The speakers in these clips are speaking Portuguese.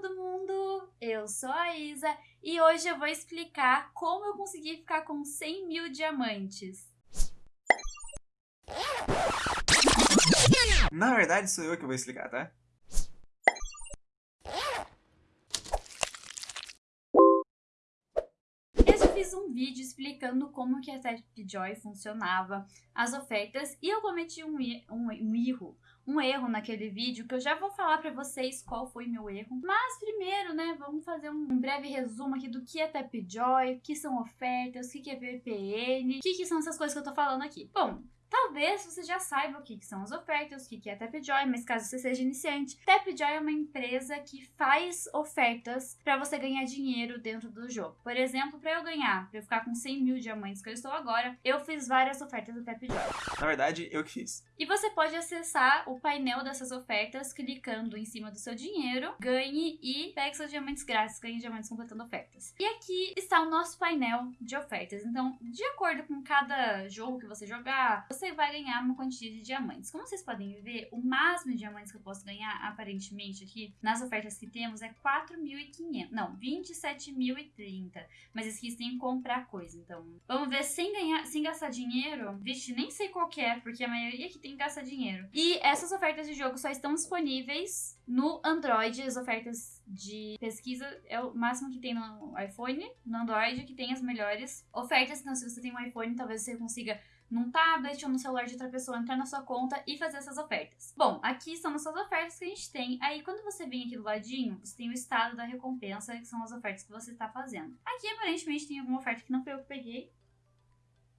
todo mundo! Eu sou a Isa e hoje eu vou explicar como eu consegui ficar com 100 mil diamantes. Na verdade, sou eu que vou explicar, tá? Eu já fiz um vídeo explicando como que a Tapjoy funcionava, as ofertas, e eu cometi um, um, um erro, um erro naquele vídeo, que eu já vou falar pra vocês qual foi meu erro. Mas primeiro, né, vamos fazer um breve resumo aqui do que é Tapjoy, o que são ofertas, o que é VPN, o que, que são essas coisas que eu tô falando aqui. Bom, Talvez você já saiba o que, são as ofertas, o que, é Tapjoy, mas caso você seja iniciante, Tapjoy é uma empresa que faz ofertas para você ganhar dinheiro dentro do jogo. Por exemplo, para eu ganhar, para eu ficar com 100 mil diamantes que eu estou agora, eu fiz várias ofertas do Tapjoy. Na verdade, eu que fiz. E você pode acessar o painel dessas ofertas clicando em cima do seu dinheiro, ganhe e pegue seus diamantes grátis, ganhe diamantes completando ofertas. E aqui está o nosso painel de ofertas. Então, de acordo com cada jogo que você jogar, você vai ganhar uma quantia de diamantes. Como vocês podem ver, o máximo de diamantes que eu posso ganhar, aparentemente, aqui nas ofertas que temos é 4.500. Não, 27.030. Mas tem que comprar coisa, então... Vamos ver, sem ganhar, sem gastar dinheiro... Vixe, nem sei qual que é, porque a maioria aqui tem que gastar dinheiro. E essas ofertas de jogo só estão disponíveis no Android. As ofertas de pesquisa é o máximo que tem no iPhone, no Android, que tem as melhores ofertas. Então, se você tem um iPhone, talvez você consiga num tablet ou no celular de outra pessoa, entrar na sua conta e fazer essas ofertas. Bom, aqui são essas ofertas que a gente tem. Aí, quando você vem aqui do ladinho, você tem o estado da recompensa, que são as ofertas que você está fazendo. Aqui, aparentemente, tem alguma oferta que não foi eu que peguei.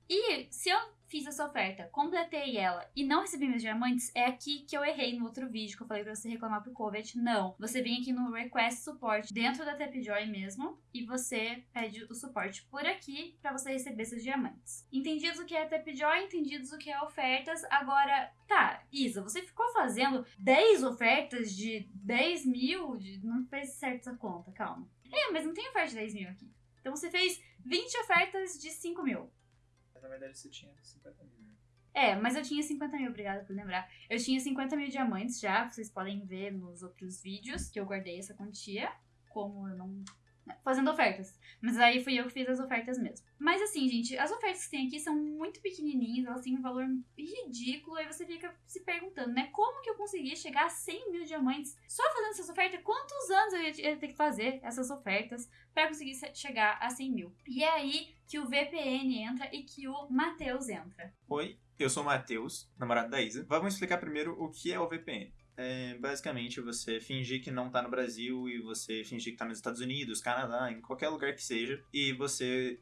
E se eu fiz essa oferta, completei ela e não recebi meus diamantes, é aqui que eu errei no outro vídeo que eu falei pra você reclamar pro Covet. Não, você vem aqui no Request Support dentro da Tapjoy mesmo e você pede o suporte por aqui para você receber seus diamantes. Entendidos o que é Tapjoy, entendidos o que é ofertas, agora, tá, Isa, você ficou fazendo 10 ofertas de 10 mil? De... Não fez certo essa conta, calma. É, mas não tem oferta de 10 mil aqui. Então você fez 20 ofertas de 5 mil. Na verdade, você tinha 50 mil. Né? É, mas eu tinha 50 mil, obrigada por lembrar. Eu tinha 50 mil diamantes já, vocês podem ver nos outros vídeos que eu guardei essa quantia. Como eu não fazendo ofertas. Mas aí fui eu que fiz as ofertas mesmo. Mas assim, gente, as ofertas que tem aqui são muito pequenininhas, elas têm um valor ridículo, aí você fica se perguntando, né? Como que eu consegui chegar a 100 mil diamantes só fazendo essas ofertas? Quantos anos eu ia ter que fazer essas ofertas para conseguir chegar a 100 mil? E é aí que o VPN entra e que o Matheus entra. Oi, eu sou o Matheus, namorado da Isa. Vamos explicar primeiro o que é o VPN é basicamente você fingir que não tá no Brasil e você fingir que tá nos Estados Unidos, Canadá, em qualquer lugar que seja, e você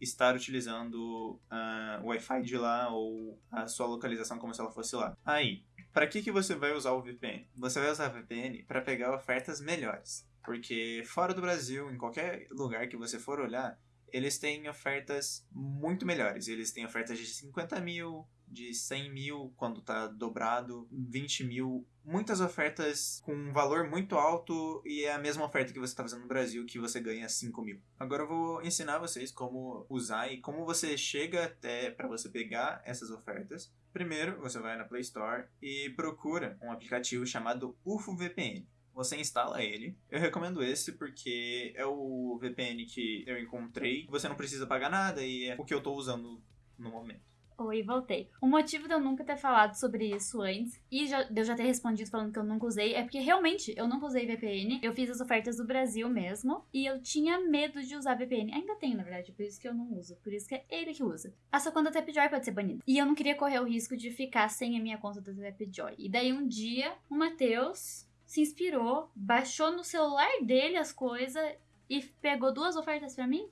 estar utilizando uh, o Wi-Fi de lá ou a sua localização como se ela fosse lá. Aí, para que, que você vai usar o VPN? Você vai usar o VPN para pegar ofertas melhores. Porque fora do Brasil, em qualquer lugar que você for olhar, eles têm ofertas muito melhores. Eles têm ofertas de 50 mil, de 100 mil quando tá dobrado, 20 mil. Muitas ofertas com um valor muito alto e é a mesma oferta que você está fazendo no Brasil que você ganha 5 mil. Agora eu vou ensinar vocês como usar e como você chega até para você pegar essas ofertas. Primeiro, você vai na Play Store e procura um aplicativo chamado UFO VPN você instala ele. Eu recomendo esse porque é o VPN que eu encontrei. Você não precisa pagar nada e é o que eu estou usando no momento. Oi, voltei. O motivo de eu nunca ter falado sobre isso antes e já, de eu já ter respondido falando que eu nunca usei é porque realmente eu nunca usei VPN. Eu fiz as ofertas do Brasil mesmo e eu tinha medo de usar VPN. Ainda tenho, na verdade, por isso que eu não uso. Por isso que é ele que usa. A sua conta Tapjoy pode ser banida. E eu não queria correr o risco de ficar sem a minha conta da Tapjoy. E daí um dia, o Matheus se inspirou, baixou no celular dele as coisas e pegou duas ofertas para mim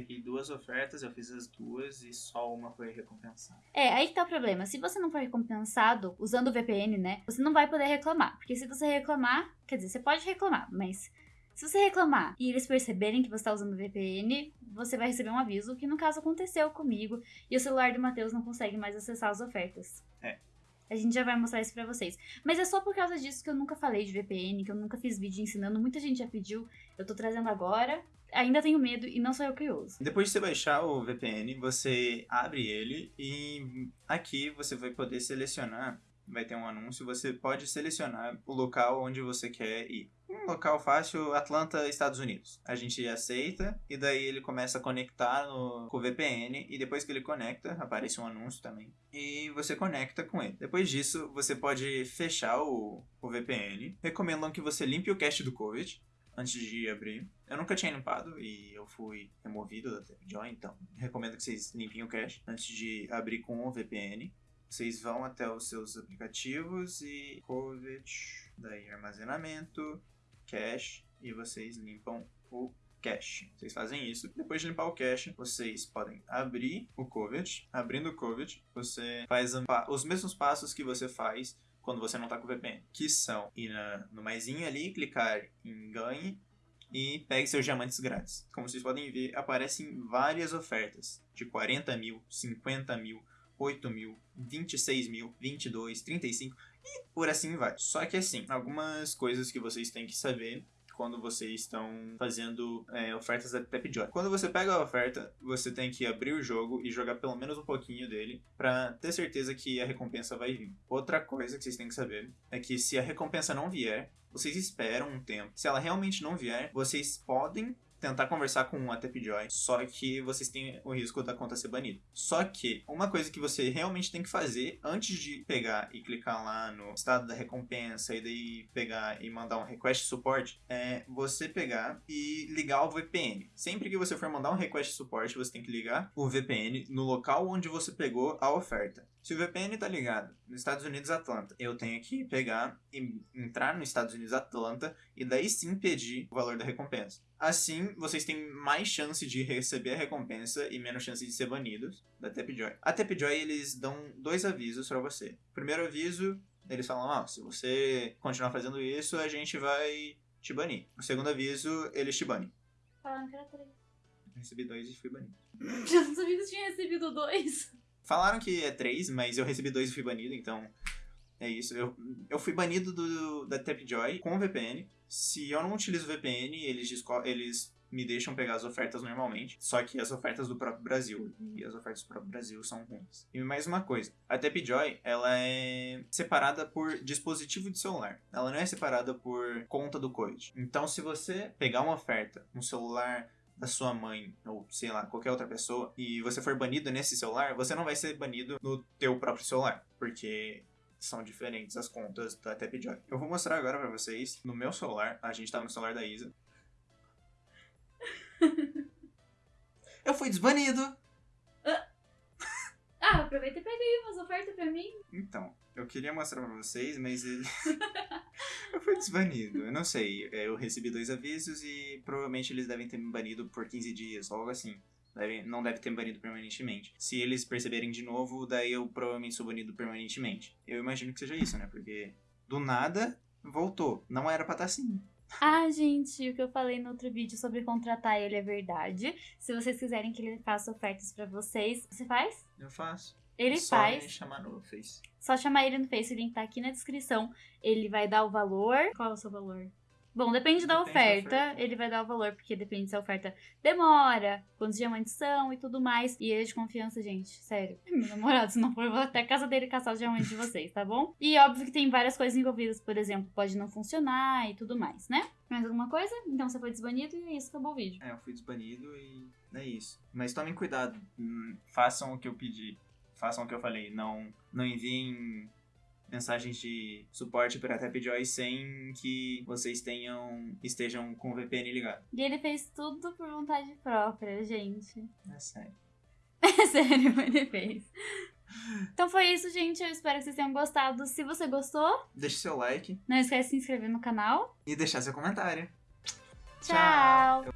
peguei duas ofertas, eu fiz as duas e só uma foi recompensada. É, aí que tá o problema. Se você não for recompensado usando o VPN, né, você não vai poder reclamar. Porque se você reclamar, quer dizer, você pode reclamar, mas se você reclamar e eles perceberem que você está usando o VPN, você vai receber um aviso, que no caso aconteceu comigo, e o celular do Matheus não consegue mais acessar as ofertas. É. A gente já vai mostrar isso pra vocês. Mas é só por causa disso que eu nunca falei de VPN, que eu nunca fiz vídeo ensinando. Muita gente já pediu, eu tô trazendo agora ainda tenho medo e não sou eu que uso. Depois de você baixar o VPN, você abre ele e aqui você vai poder selecionar vai ter um anúncio, você pode selecionar o local onde você quer ir. Um local fácil, Atlanta, Estados Unidos. A gente aceita e daí ele começa a conectar no, com o VPN e depois que ele conecta, aparece um anúncio também. E você conecta com ele. Depois disso, você pode fechar o, o VPN. Recomendam que você limpe o cache do COVID antes de abrir. Eu nunca tinha limpado e eu fui removido da TapJoy, então recomendo que vocês limpem o cache antes de abrir com o VPN. Vocês vão até os seus aplicativos e COVID, daí armazenamento, cache e vocês limpam o cache. Vocês fazem isso. Depois de limpar o cache, vocês podem abrir o COVID. Abrindo o COVID, você faz os mesmos passos que você faz quando você não está com o VPN, que são ir na, no maisinho ali, clicar em ganhe e pegue seus diamantes grátis. Como vocês podem ver, aparecem várias ofertas de 40 mil, 50 mil, 8 mil, 26 mil, 22, 35 e por assim vai. Só que assim, algumas coisas que vocês têm que saber quando vocês estão fazendo é, ofertas da Tapjoy. Quando você pega a oferta, você tem que abrir o jogo e jogar pelo menos um pouquinho dele para ter certeza que a recompensa vai vir. Outra coisa que vocês têm que saber é que se a recompensa não vier, vocês esperam um tempo. Se ela realmente não vier, vocês podem tentar conversar com a Tapjoy, só que vocês têm o risco da conta ser banida. Só que uma coisa que você realmente tem que fazer antes de pegar e clicar lá no estado da recompensa e daí pegar e mandar um request support é você pegar e ligar o VPN. Sempre que você for mandar um request support, você tem que ligar o VPN no local onde você pegou a oferta. Se o VPN está ligado nos Estados Unidos Atlanta, eu tenho que pegar e entrar nos Estados Unidos Atlanta e daí sim pedir o valor da recompensa. Assim, vocês têm mais chance de receber a recompensa e menos chance de ser banidos da Tapjoy. A Tapjoy, eles dão dois avisos para você. Primeiro aviso, eles falam, ah, se você continuar fazendo isso, a gente vai te banir. O segundo aviso, eles te banem. Falaram que era três. recebi dois e fui banido. Já não sabia que você tinha recebido dois. Falaram que é três, mas eu recebi dois e fui banido, então é isso. Eu, eu fui banido do, da Tapjoy com o VPN. Se eu não utilizo o VPN, eles, eles me deixam pegar as ofertas normalmente, só que as ofertas do próprio Brasil. E as ofertas do próprio Brasil são ruins. E mais uma coisa, a Tapjoy, ela é separada por dispositivo de celular. Ela não é separada por conta do COVID. Então, se você pegar uma oferta, um celular da sua mãe ou sei lá, qualquer outra pessoa e você for banido nesse celular, você não vai ser banido no teu próprio celular, porque são diferentes as contas da Tapjoy. Eu vou mostrar agora para vocês no meu celular, a gente tá no celular da Isa. Eu fui desbanido. Ah, aproveita e pega aí umas ofertas pra mim. Então, eu queria mostrar pra vocês, mas ele... eu fui desbanido. Eu não sei. É, eu recebi dois avisos e provavelmente eles devem ter me banido por 15 dias, algo assim. Deve, não deve ter banido permanentemente. Se eles perceberem de novo, daí eu provavelmente sou banido permanentemente. Eu imagino que seja isso, né? Porque do nada voltou. Não era pra estar tá assim. Ah, gente, o que eu falei no outro vídeo sobre contratar ele é verdade. Se vocês quiserem que ele faça ofertas para vocês, você faz? Eu faço. Ele Só faz. Me chamar no Face. Só chamar ele no Face, o link tá aqui na descrição. Ele vai dar o valor. Qual é o seu valor? Bom, depende, da, oferta, da ele vai dar o valor, porque depende se a oferta demora, quantos diamantes são e tudo mais. E ele é de confiança, gente, sério. Meu namorado, se não for, eu vou até a casa dele caçar os diamantes de vocês, tá bom? E óbvio que tem várias coisas envolvidas, por exemplo, pode não funcionar e tudo mais, né? Mais alguma coisa? Então você foi desbanido e é isso, acabou o vídeo. É, eu fui desbanido e é isso. Mas tomem cuidado, hum, façam o que eu pedi. Façam o que eu falei, não, não enviem mensagens de suporte para Tapjoy sem que vocês tenham estejam com o VPN ligado. E ele fez tudo por vontade própria, gente. É sério. É sério, ele fez. Então foi isso, gente. Eu espero que vocês tenham gostado. Se você gostou, deixe seu like. Não esquece de se inscrever no canal. E deixar seu comentário. Tchau. Tchau.